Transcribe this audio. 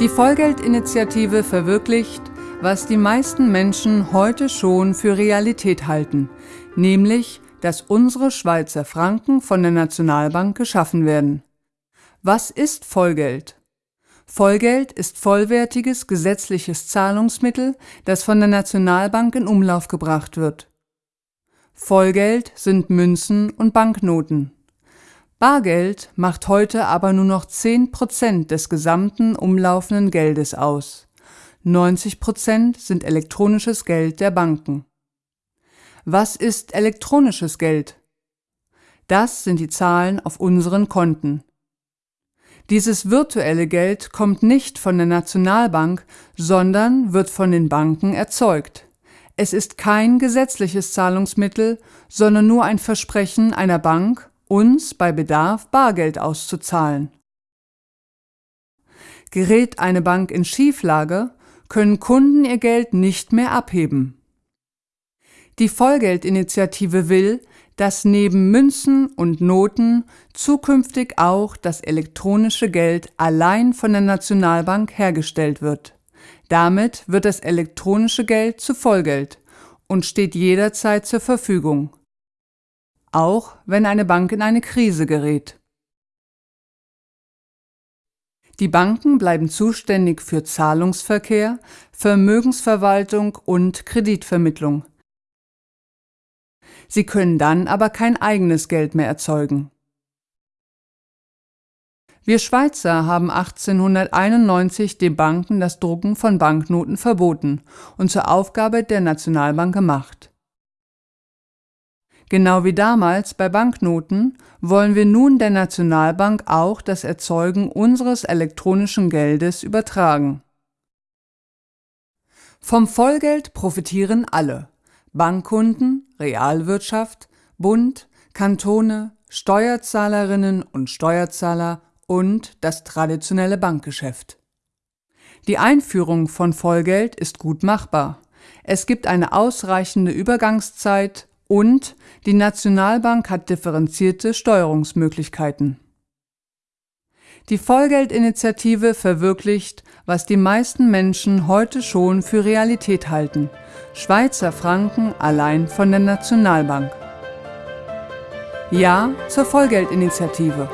Die Vollgeldinitiative verwirklicht, was die meisten Menschen heute schon für Realität halten, nämlich, dass unsere Schweizer Franken von der Nationalbank geschaffen werden. Was ist Vollgeld? Vollgeld ist vollwertiges gesetzliches Zahlungsmittel, das von der Nationalbank in Umlauf gebracht wird. Vollgeld sind Münzen und Banknoten. Bargeld macht heute aber nur noch 10 Prozent des gesamten umlaufenden Geldes aus. 90 Prozent sind elektronisches Geld der Banken. Was ist elektronisches Geld? Das sind die Zahlen auf unseren Konten. Dieses virtuelle Geld kommt nicht von der Nationalbank, sondern wird von den Banken erzeugt. Es ist kein gesetzliches Zahlungsmittel, sondern nur ein Versprechen einer Bank, uns bei Bedarf Bargeld auszuzahlen. Gerät eine Bank in Schieflage, können Kunden ihr Geld nicht mehr abheben. Die Vollgeldinitiative will, dass neben Münzen und Noten zukünftig auch das elektronische Geld allein von der Nationalbank hergestellt wird. Damit wird das elektronische Geld zu Vollgeld und steht jederzeit zur Verfügung, auch wenn eine Bank in eine Krise gerät. Die Banken bleiben zuständig für Zahlungsverkehr, Vermögensverwaltung und Kreditvermittlung. Sie können dann aber kein eigenes Geld mehr erzeugen. Wir Schweizer haben 1891 den Banken das Drucken von Banknoten verboten und zur Aufgabe der Nationalbank gemacht. Genau wie damals bei Banknoten wollen wir nun der Nationalbank auch das Erzeugen unseres elektronischen Geldes übertragen. Vom Vollgeld profitieren alle Bankkunden, Realwirtschaft, Bund, Kantone, Steuerzahlerinnen und Steuerzahler und das traditionelle Bankgeschäft. Die Einführung von Vollgeld ist gut machbar. Es gibt eine ausreichende Übergangszeit und die Nationalbank hat differenzierte Steuerungsmöglichkeiten. Die Vollgeldinitiative verwirklicht, was die meisten Menschen heute schon für Realität halten, Schweizer Franken allein von der Nationalbank. Ja zur Vollgeldinitiative.